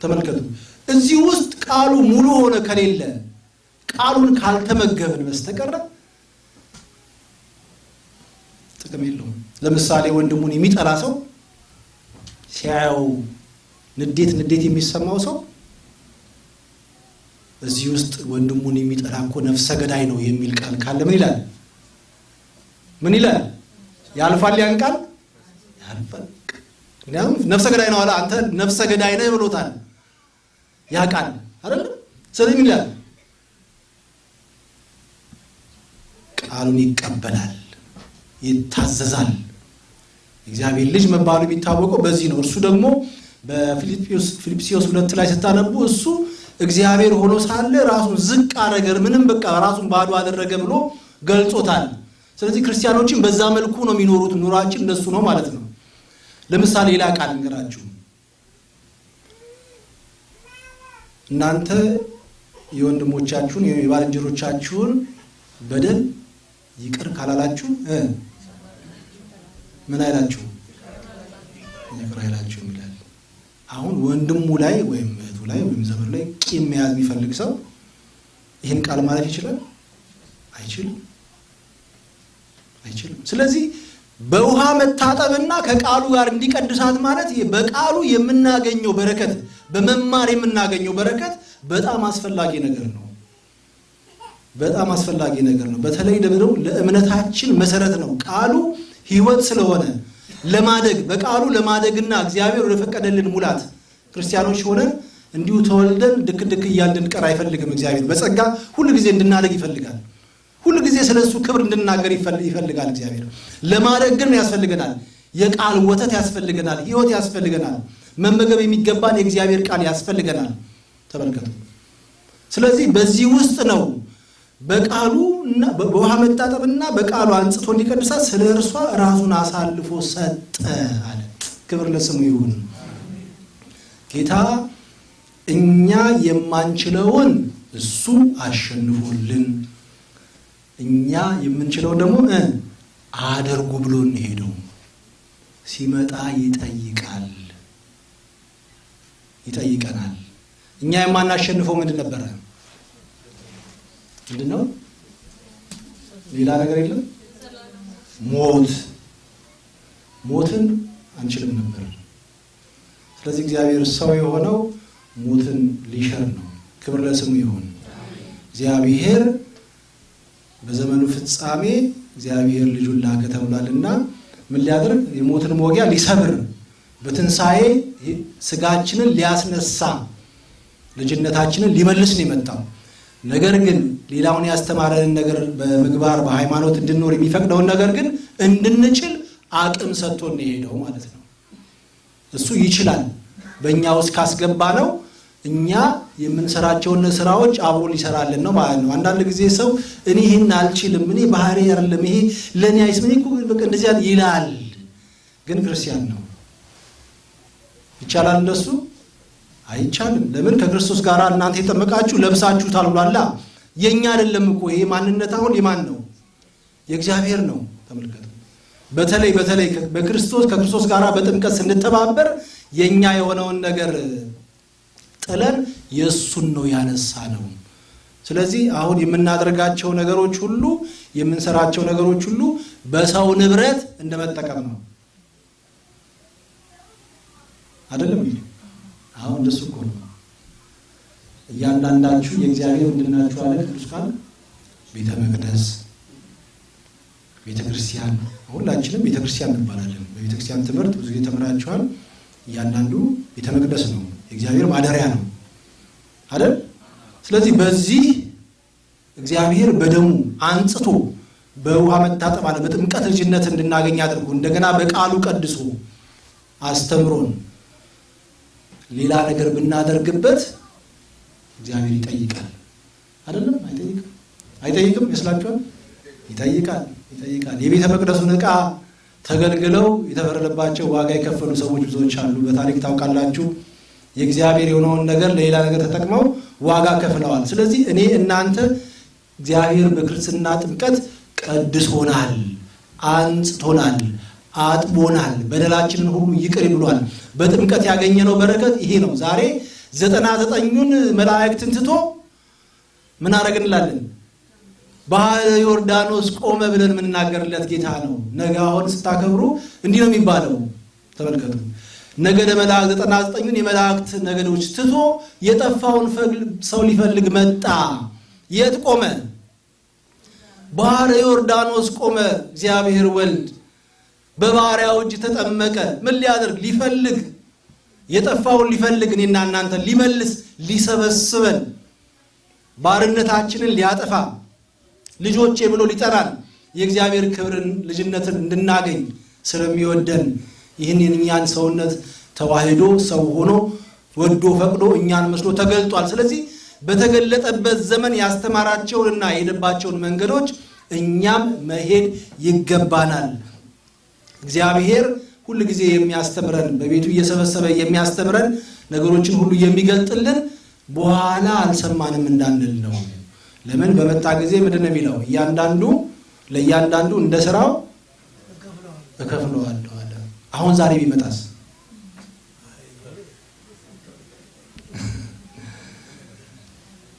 ተመልከቱ። እዚህ ውስጥ ቃሉ ሙሉ ሆነ ከሌለ ቃሉን ካልተመገብን በስተቀረ ጥቅም የለውም። ለምሳሌ ወንድሙን የሚጠላ ሰው ሲያየው ንዴት ንዴት የሚሰማው ሰው እዚህ ውስጥ ወንድሙን የሚጠላ እኮ ነፍሰ ገዳይ ነው የሚል ቃል ካለ ምን ይላል? ምን ይላል? ያልፋል። ያን ቃል ያልፋል። ነፍሰ ገዳይ ነው አለ። አንተ ነፍሰ ገዳይ ነህ ብሎታል። ያ ቃል አይደለም። ስለዚህ ምን ይላል? ቃሉን ይቀበላል፣ ይታዘዛል። እግዚአብሔር ልጅ መባሉ የሚታወቀው በዚህ ነው። እርሱ ደግሞ በፊልጵስዩስ ሁለት ላይ ስታነቡ እሱ እግዚአብሔር ሆኖ ሳለ ራሱን ዝቅ አደረገ፣ ምንም በቃ ራሱን ባዶ አደረገ ብሎ ገልጾታል። ስለዚህ ክርስቲያኖችን በዛ መልኩ ነው የሚኖሩት። ኑሯችን እንደሱ ነው ማለት ነው። ለምሳሌ ሌላ ቃል እንገራችሁ። እናንተ የወንድሞቻችሁን የባልንጀሮቻችሁን በደል ይቅር ካላላችሁ ምን አይላችሁ? ይቅር አይላችሁም ይላል። አሁን ወንድሙ ላይ ወይም እህቱ ላይ ወይም ዘመዱ ላይ ቂም መያዝ የሚፈልግ ሰው ይህን ቃል ማለት ይችላል? አይችልም፣ አይችልም። ስለዚህ በውሃ መታጠብና ከቃሉ ጋር እንዲቀድሳት ማለት በቃሉ የምናገኘው በረከት በመማር የምናገኘው በረከት በጣም አስፈላጊ ነገር ነው። በጣም አስፈላጊ ነገር ነው። በተለይ ደግሞ ለእምነታችን መሰረት ነው። ቃሉ ሕይወት ስለሆነ ለማደግ በቃሉ ለማደግና እግዚአብሔር ወደፈቀደልን ሙላት ክርስቲያኖች ሆነን እንዲሁ ተወልደን ድክ ድክ እያልን እንድንቀር አይፈልግም። እግዚአብሔር በጸጋ ሁሉ ጊዜ እንድናደግ ይፈልጋል። ሁሉ ጊዜ ስለ እሱ ክብር እንድናገር ይፈልጋል። እግዚአብሔር ለማደግ ግን ያስፈልገናል። የቃል ወተት ያስፈልገናል። ሕይወት ያስፈልገናል። መመገብ የሚገባን የእግዚአብሔር ቃል ያስፈልገናል። ተመልከቱ። ስለዚህ በዚህ ውስጥ ነው በቃሉ በውሃ መታጠብና በቃሉ አንጽቶ እንዲቀድሳት ስለ እርሷ ራሱን አሳልፎ ሰጠ አለ። ክብር ለስሙ ይሁን። ጌታ እኛ የማንችለውን እሱ አሸንፎልን እኛ የምንችለውን ደግሞ አደርጉ ብሎ እንሄደው ሲመጣ ይጠይቃል ይጠይቀናል። እኛ የማናሸንፈው ምንድን ነበረ? ምንድን ነው? ሌላ ነገር የለም። ሞት ሞትን አንችልም ነበር። ስለዚህ እግዚአብሔር ሰው የሆነው ሞትን ሊሽር ነው። ክብር ለስሙ ይሁን። እግዚአብሔር በዘመኑ ፍጻሜ እግዚአብሔር ልጁን ላከ ተብሏልና ምን ሊያደርግ የሞትን መወጊያ ሊሰብር በትንሣኤ ስጋችንን ሊያስነሳ ልጅነታችንን ሊመልስ ነው የመጣው። ነገር ግን ሌላውን ያስተማረንን ነገር በምግባር በሃይማኖት እንድንኖር የሚፈቅደውን ነገር ግን እንድንችል አቅም ሰጥቶን የሄደው ማለት ነው። እሱ ይችላል። በእኛ ውስጥ ካስገባ ነው እኛ የምንሰራቸውን ስራዎች አብሮ ሊሰራልን ነው ማለት ነው። አንዳንድ ጊዜ ሰው እኔ ይህን አልችልም፣ እኔ ባህሪ አይደለም፣ ይሄ ለእኔ አይስ ምን በቃ እንደዚያ ይላል። ግን ክርስቲያን ነው። ይቻላል እንደሱ አይቻልም። ለምን ከክርስቶስ ጋር እናንተ የጠመቃችሁ ለብሳችሁታል ብሏላ። የእኛ አይደለም እኮ ይሄ ማንነት አሁን የማን ነው? የእግዚአብሔር ነው። ተመልከቱ። በተለይ በተለይ በክርስቶስ ከክርስቶስ ጋር በጥምቀት ስንተባበር የእኛ የሆነውን ነገር ጥለን የእሱን ነው ያነሳ ነው። ስለዚህ አሁን የምናደርጋቸው ነገሮች ሁሉ የምንሰራቸው ነገሮች ሁሉ በሰው ንብረት እንደመጠቀም ነው። አይደለም እንዴ? አሁን እንደሱ እኮ ነው። እያንዳንዳችሁ የእግዚአብሔር ምንድን ናችሁ አለ ቅዱስ ቃል ቤተ መቅደስ፣ ቤተ ክርስቲያን። ሁላችንም ቤተ ክርስቲያን እንባላለን። በቤተ ክርስቲያን ትምህርት ብዙ ጊዜ ተምራችኋል። እያንዳንዱ ቤተ መቅደስ ነው፣ የእግዚአብሔር ማደሪያ ነው አይደል? ስለዚህ በዚህ እግዚአብሔር በደሙ አንጽቶ በውሃ መታጠብ አለ በጥምቀት ልጅነት እንድናገኝ አድርጎ እንደገና በቃሉ ቀድሶ አስተምሮን ሌላ ነገር ብናደርግበት እግዚአብሔር ይጠይቃል። አይደለም? አይጠይቅም? አይጠይቅም ይመስላችኋል? ይጠይቃል፣ ይጠይቃል። የቤተ መቅደሱን ዕቃ ተገልግለው የተፈረደባቸው ዋጋ የከፈሉ ሰዎች ብዙዎች አሉ። በታሪክ ታውቃላችሁ። የእግዚአብሔር የሆነውን ነገር ለሌላ ነገር ተጠቅመው ዋጋ ከፍለዋል። ስለዚህ እኔ እናንተ እግዚአብሔር በክርስትና ጥምቀት ቀድሶናል፣ አንጽቶናል፣ አጥቦናል፣ በደላችንን ሁሉ ይቅር ብሏል። በጥምቀት ያገኘነው በረከት ይሄ ነው። ዛሬ ዘጠና ዘጠኙን መላእክትን ትቶ ምን አረግ እንላለን? ባህረ ዮርዳኖስ ቆመ ብለን የምንናገርለት ጌታ ነው። ነገ አሁን ስታከብሩ እንዲህ ነው የሚባለው። ተመልከቱ። ነገደ መላእክት ዘጠና ዘጠኙን የመላእክት ነገዶች ትቶ የጠፋውን ሰው ሊፈልግ መጣ። የት ቆመ? ባህረ ዮርዳኖስ ቆመ። እግዚአብሔር ወልድ በባሪያው እጅ ተጠመቀ። ምን ሊያደርግ? ሊፈልግ የጠፋውን ሊፈልግ እኔና እናንተን ሊመልስ ሊሰበስበን ባርነታችንን ሊያጠፋ ልጆቼ ብሎ ሊጠራን የእግዚአብሔር ክብርን ልጅነትን እንድናገኝ ስለሚወደን ይህን የእኛን ሰውነት ተዋህዶ ሰው ሆኖ ወዶ ፈቅዶ እኛን መስሎ ተገልጧል። ስለዚህ በተገለጠበት ዘመን ያስተማራቸውንና የሄደባቸውን መንገዶች እኛም መሄድ ይገባናል። እግዚአብሔር ሁል ጊዜ የሚያስተምረን በቤቱ እየሰበሰበ የሚያስተምረን ነገሮችን ሁሉ የሚገልጥልን በኋላ አልሰማንም እንዳንል ነው። ለምን በመጣ ጊዜ ምንድን ነው የሚለው? እያንዳንዱ ለእያንዳንዱ እንደ ስራው እከፍለዋለሁ አለ። አሁን ዛሬ ቢመጣስ?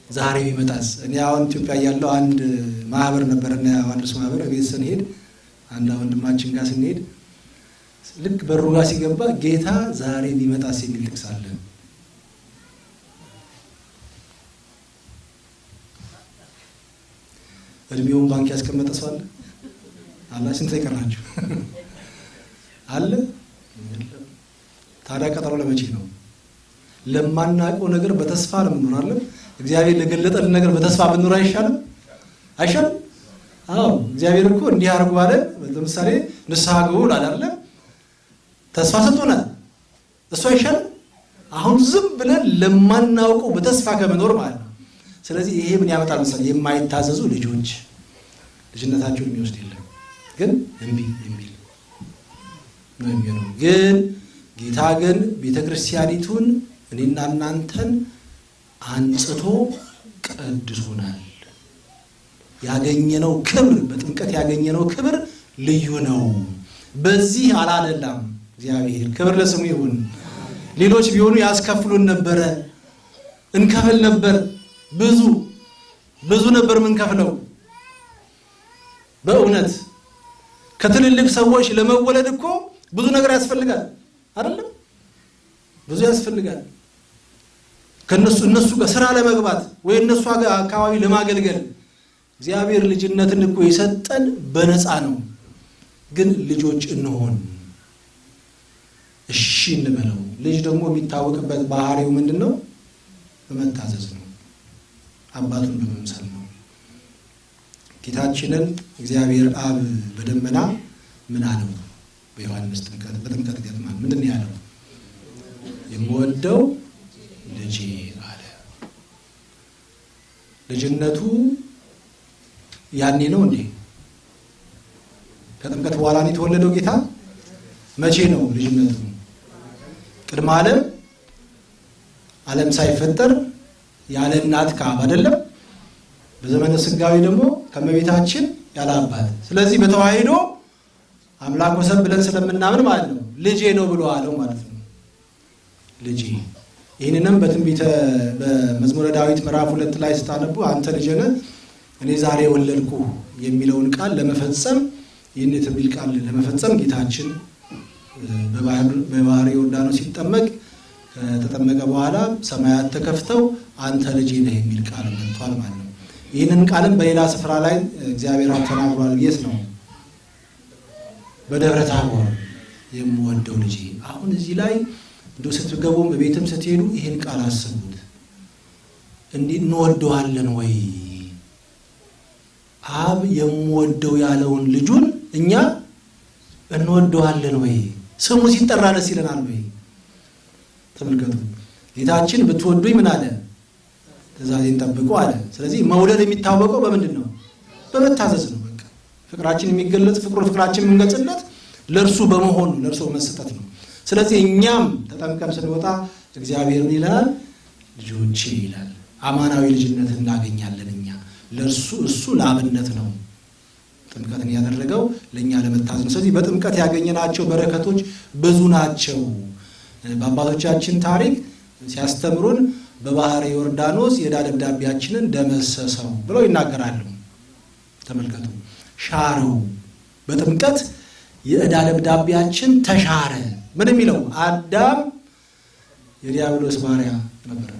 ዛሬ ቢመጣስ? እኔ አሁን ኢትዮጵያ ያለው አንድ ማህበር ነበረና ዮሐንስ ማህበር ቤት ስንሄድ አንድ ወንድማችን ጋር ስንሄድ ልክ በሩ ጋር ሲገባ ጌታ ዛሬ ቢመጣስ የሚል ጥቅስ አለ። እድሜውን ባንክ ያስቀመጠ ሰው አለ አላ ስንት የቀራችሁ አለ። ታዲያ ቀጠሮ ለመቼ ነው? ለማናውቀው ነገር በተስፋ ነው የምንኖራለን። እግዚአብሔር ለገለጠልን ነገር በተስፋ ብንኖር አይሻልም? አይሻልም? አዎ እግዚአብሔር እኮ እንዲህ አድርጎ አለ። ለምሳሌ ንስሐ ግቡ አላለ ተስፋ ሰጥቶናል። እሱ አይሻልም? አሁን ዝም ብለን ለማናውቀው በተስፋ ከመኖር ማለት ነው። ስለዚህ ይሄ ምን ያመጣል መሰለኝ? የማይታዘዙ ልጆች ልጅነታቸውን የሚወስድ የለም፣ ግን እምቢ የሚል ነው ግን ጌታ ግን ቤተ ክርስቲያኒቱን እኔና እናንተን አንጽቶ ቀድሶናል። ያገኘነው ክብር በጥምቀት ያገኘነው ክብር ልዩ ነው። በዚህ አላለላም እግዚአብሔር ክብር ለስሙ ይሁን። ሌሎች ቢሆኑ ያስከፍሉን ነበረ፣ እንከፍል ነበር ብዙ ብዙ ነበር የምንከፍለው። በእውነት ከትልልቅ ሰዎች ለመወለድ እኮ ብዙ ነገር ያስፈልጋል አይደለም? ብዙ ያስፈልጋል። ከነሱ እነሱ ጋር ስራ ለመግባት ወይ እነሱ አካባቢ ለማገልገል እግዚአብሔር ልጅነትን እኮ የሰጠን በነፃ ነው። ግን ልጆች እንሆን፣ እንበለው። ልጅ ደግሞ የሚታወቅበት ባህሪው ምንድን ነው? በመታዘዝ ነው። አባቱን በመምሰል ነው። ጌታችንን እግዚአብሔር አብ በደመና ምን አለው? በዮሐንስ ጥምቀት በጥምቀት ገጥማ ምንድን ያለው? የምወደው ልጄ አለ። ልጅነቱ ያኔ ነው እንዴ? ከጥምቀት በኋላ የተወለደው ጌታ? መቼ ነው ልጅነቱ? ቅድመ ዓለም ዓለም ሳይፈጠር ያለ እናት ከአብ አይደለም። በዘመነ ስጋዊ ደግሞ ከመቤታችን ያለ አባት። ስለዚህ በተዋሂዶ አምላክ ወሰብ ብለን ስለምናምን ማለት ነው ልጄ ነው ብሎ አለው ማለት ነው። ልጄ ይህንንም በትንቢተ በመዝሙረ ዳዊት ምዕራፍ ሁለት ላይ ስታነቡ አንተ ልጄ ነህ እኔ ዛሬ ወለድኩ የሚለውን ቃል ለመፈጸም ይህን የትንቢት ቃል ለመፈጸም ጌታችን በባህር ዮርዳኖስ ሲጠመቅ ከተጠመቀ በኋላ ሰማያት ተከፍተው አንተ ልጄ ነህ የሚል ቃል መጥቷል ማለት ነው። ይህንን ቃልም በሌላ ስፍራ ላይ እግዚአብሔር ተናግሯል። የት ነው? በደብረ ታቦር የምወደው ልጄ። አሁን እዚህ ላይ እንደ ስትገቡም በቤትም ስትሄዱ ይህን ቃል አስቡት። እንዲህ እንወደዋለን ወይ? አብ የምወደው ያለውን ልጁን እኛ እንወደዋለን ወይ? ስሙ ሲጠራ ደስ ይለናል ወይ? ተመልከቱ። ጌታችን ብትወዱኝ ምን አለ? ትእዛዜን ጠብቁ አለ። ስለዚህ መውደድ የሚታወቀው በምንድን ነው? በመታዘዝ ነው። በቃ ፍቅራችን የሚገለጽ ፍቅሩ ፍቅራችን የምንገልጽለት ለእርሱ በመሆኑ ለእርሱ መሰጠት ነው። ስለዚህ እኛም ተጠምቀን ስንወጣ እግዚአብሔር ምን ይለናል? ልጆቼ ይላል። አማናዊ ልጅነት እናገኛለን እኛ ለእርሱ እሱ ለአብነት ነው ጥምቀትን ያደረገው ለእኛ ለመታዘዝ ነው። ስለዚህ በጥምቀት ያገኘናቸው በረከቶች ብዙ ናቸው። በአባቶቻችን ታሪክ ሲያስተምሩን በባህረ ዮርዳኖስ የዕዳ ደብዳቤያችንን ደመሰሰው ብለው ይናገራሉ። ተመልከቱ፣ ሻረው። በጥምቀት የዕዳ ደብዳቤያችን ተሻረ። ምን የሚለው አዳም የዲያብሎስ ባሪያ ነበረ።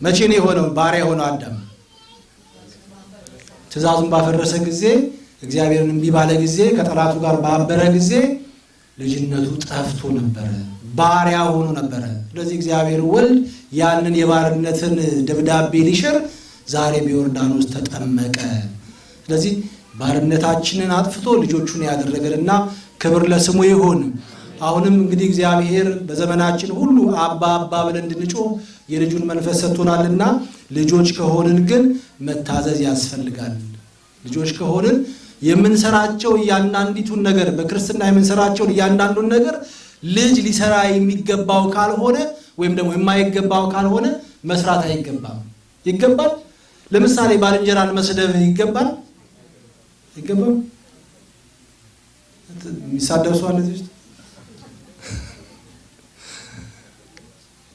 መቼ ነው የሆነው ባሪያ የሆነው አዳም? ትእዛዙን ባፈረሰ ጊዜ፣ እግዚአብሔርን እምቢ ባለ ጊዜ፣ ከጠላቱ ጋር ባበረ ጊዜ ልጅነቱ ጠፍቶ ነበረ፣ ባሪያ ሆኖ ነበረ። ስለዚህ እግዚአብሔር ወልድ ያንን የባርነትን ደብዳቤ ሊሽር ዛሬ በዮርዳኖስ ተጠመቀ። ስለዚህ ባርነታችንን አጥፍቶ ልጆቹን ያደረገንና ክብር ለስሙ ይሁን። አሁንም እንግዲህ እግዚአብሔር በዘመናችን ሁሉ አባ አባ ብለን እንድንጮህ የልጁን መንፈስ ሰጥቶናልና ልጆች ከሆንን ግን መታዘዝ ያስፈልጋል። ልጆች ከሆንን የምንሰራቸው እያንዳንዲቱን ነገር በክርስትና የምንሰራቸውን እያንዳንዱን ነገር ልጅ ሊሰራ የሚገባው ካልሆነ ወይም ደግሞ የማይገባው ካልሆነ መስራት አይገባም። ይገባል። ለምሳሌ ባልንጀራን መስደብ ይገባል? አይገባም። የሚሳደብ ሰው አለ እዚህ ውስጥ?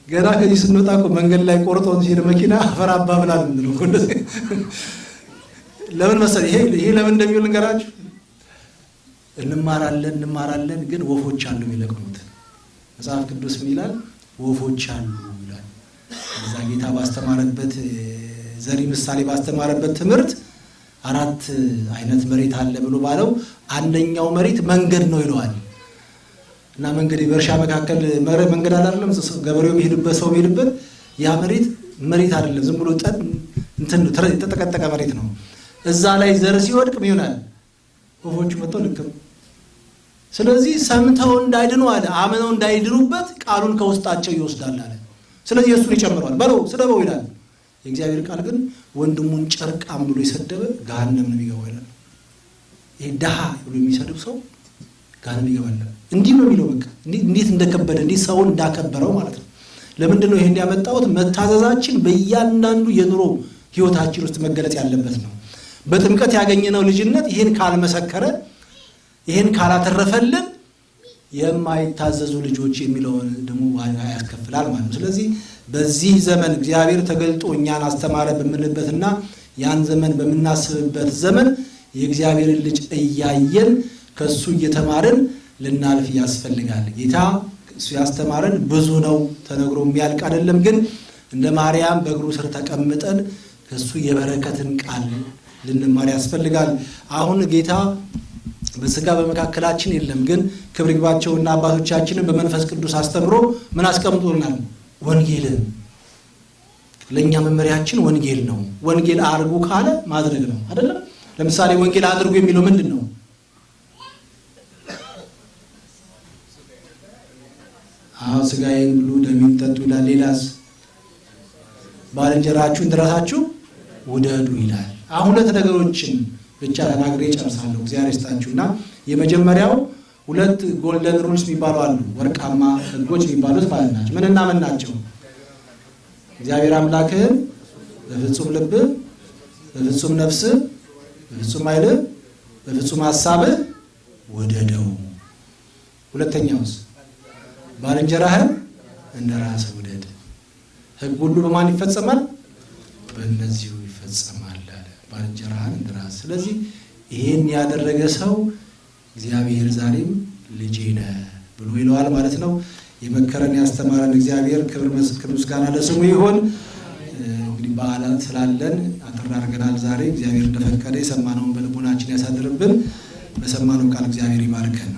ገና ከዚህ ስንወጣ እኮ መንገድ ላይ ቆርጦ ሲሄድ መኪና አፈር አባ ብላል ምንድነው እኮ እንደዚህ ለምን መሰለህ? ይሄ ይሄ ለምን እንደሚውል እንገራችሁ። እንማራለን እንማራለን፣ ግን ወፎች አሉ የሚለቅሙት። መጽሐፍ ቅዱስ ይላል? ወፎች አሉ ይላል። እዛ ጌታ ባስተማረበት ዘሪ ምሳሌ ባስተማረበት ትምህርት አራት አይነት መሬት አለ ብሎ ባለው አንደኛው መሬት መንገድ ነው ይለዋል። እና መንገድ በእርሻ መካከል መንገድ አይደለም፣ ገበሬው የሚሄድበት ሰው የሚሄድበት ያ መሬት መሬት አይደለም፣ ዝም ብሎ የተጠቀጠቀ መሬት ነው። እዛ ላይ ዘር ሲወድቅ ምን ይሆናል? ወፎቹ መጥተው ልክም። ስለዚህ ሰምተው እንዳይድኑ አለ አምነው እንዳይድኑበት ቃሉን ከውስጣቸው ይወስዳል አለ። ስለዚህ የእሱን ይጨምረዋል። በለው ስደበው ይላል። የእግዚአብሔር ቃል ግን ወንድሙን ጨርቃም ብሎ የሰደበ ገሃነም ነው የሚገባው ይላል። ይሄ ድሃ ብሎ የሚሰድብ ሰው ገሃነም ይገባል። እንዲህ ነው የሚለው። በቃ እንዴት እንደከበደ እንዴት ሰውን እንዳከበረው ማለት ነው። ለምንድን ነው ይሄ እንዲያመጣሁት? መታዘዛችን በእያንዳንዱ የኑሮ ህይወታችን ውስጥ መገለጽ ያለበት ነው። በጥምቀት ያገኘነው ልጅነት ይህን ካልመሰከረ ይህን ካላተረፈልን የማይታዘዙ ልጆች የሚለውን ደግሞ ያስከፍላል ማለት ነው። ስለዚህ በዚህ ዘመን እግዚአብሔር ተገልጦ እኛን አስተማረ በምንበትና ያን ዘመን በምናስብበት ዘመን የእግዚአብሔርን ልጅ እያየን ከሱ እየተማርን ልናልፍ ያስፈልጋል። ጌታ እሱ ያስተማረን ብዙ ነው፣ ተነግሮ የሚያልቅ አይደለም። ግን እንደ ማርያም በእግሩ ስር ተቀምጠን ከእሱ የበረከትን ቃል ልንማር ያስፈልጋል። አሁን ጌታ በስጋ በመካከላችን የለም፣ ግን ክብር ይግባቸውና አባቶቻችንን በመንፈስ ቅዱስ አስተምሮ ምን አስቀምጦናል? ወንጌልን። ለእኛ መመሪያችን ወንጌል ነው። ወንጌል አድርጉ ካለ ማድረግ ነው አይደለም? ለምሳሌ ወንጌል አድርጉ የሚለው ምንድን ነው? አዎ ስጋዬን ብሉ ደሜን ጠጡ ይላል። ሌላስ? ባልንጀራችሁ እንደራሳችሁ ውደዱ ይላል። አሁን ሁለት ነገሮችን ብቻ ተናግሬ ጨርሳለሁ። እግዚአብሔር ይስጣችሁ እና የመጀመሪያው ሁለት ጎልደን ሩልስ የሚባሉ አሉ፣ ወርቃማ ህጎች የሚባሉት ማለት ናቸው። ምንና ምን ናቸው? እግዚአብሔር አምላክህን በፍጹም ልብህ፣ በፍጹም ነፍስህ፣ በፍጹም ኃይልህ፣ በፍጹም ሀሳብህ ውደደው። ሁለተኛውስ ባልንጀራህን እንደ ራስህ ውደድ። ህግ ሁሉ በማን ይፈጸማል? በእነዚሁ ይፈጸማል አለ። ባልንጀራህን እንደ ራስህ። ስለዚህ ይሄን ያደረገ ሰው እግዚአብሔር ዛሬም ልጄ ነህ ብሎ ይለዋል ማለት ነው። የመከረን ያስተማረን እግዚአብሔር ክብር ምስጋና ለስሙ ይሆን። እንግዲህ በዓላት ስላለን አጠር አድርገናል ዛሬ። እግዚአብሔር እንደፈቀደ የሰማነውን በልቦናችን ያሳድርብን። በሰማነው ቃል እግዚአብሔር ይባርከን።